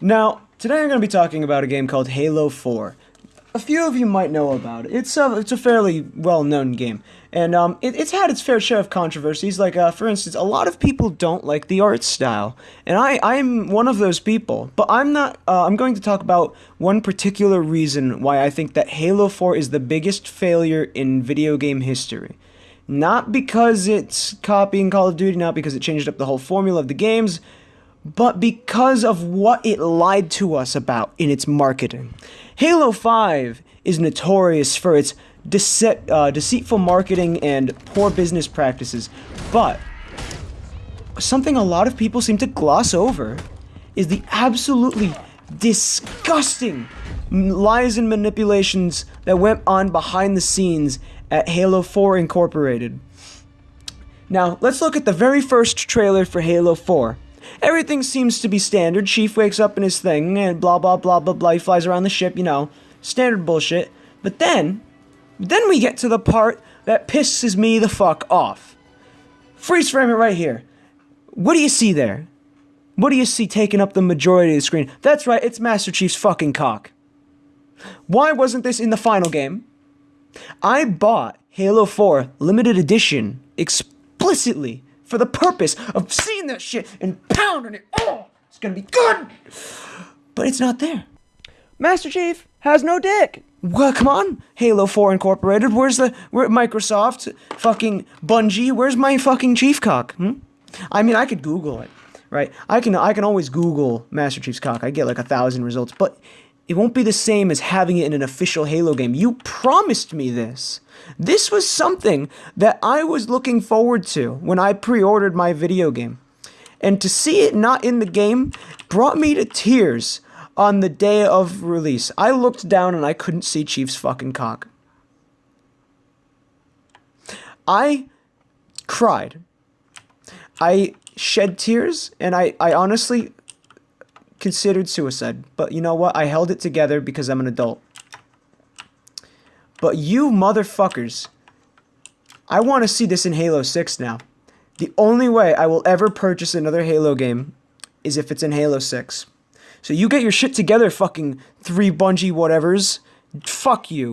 Now, today I'm going to be talking about a game called Halo 4. A few of you might know about it. It's a, it's a fairly well-known game, and um, it, it's had its fair share of controversies. Like, uh, for instance, a lot of people don't like the art style, and I, I'm one of those people. But I'm not. Uh, I'm going to talk about one particular reason why I think that Halo 4 is the biggest failure in video game history. Not because it's copying Call of Duty, not because it changed up the whole formula of the games, but because of what it lied to us about in its marketing. Halo 5 is notorious for its dece- uh, deceitful marketing and poor business practices, but something a lot of people seem to gloss over is the absolutely disgusting lies and manipulations that went on behind the scenes at Halo 4 Incorporated. Now, let's look at the very first trailer for Halo 4. Everything seems to be standard. Chief wakes up in his thing and blah blah blah blah blah. He flies around the ship, you know, standard bullshit. But then, then we get to the part that pisses me the fuck off. Freeze frame it right here. What do you see there? What do you see taking up the majority of the screen? That's right, it's Master Chief's fucking cock. Why wasn't this in the final game? I bought Halo 4 limited edition explicitly for the purpose of seeing that shit and pounding it. Oh, it's gonna be good. But it's not there. Master Chief has no dick. Well, come on, Halo 4 Incorporated. Where's the where Microsoft? Fucking Bungie. Where's my fucking chief cock? Hmm? I mean, I could Google it, right? I can I can always Google Master Chief's cock. I get like a thousand results, but it won't be the same as having it in an official Halo game. You promised me this. This was something that I was looking forward to when I pre-ordered my video game. And to see it not in the game brought me to tears on the day of release. I looked down and I couldn't see Chief's fucking cock. I cried. I shed tears and I, I honestly considered suicide. But you know what? I held it together because I'm an adult. But you motherfuckers, I want to see this in Halo 6 now. The only way I will ever purchase another Halo game is if it's in Halo 6. So you get your shit together, fucking three Bungie whatevers. Fuck you.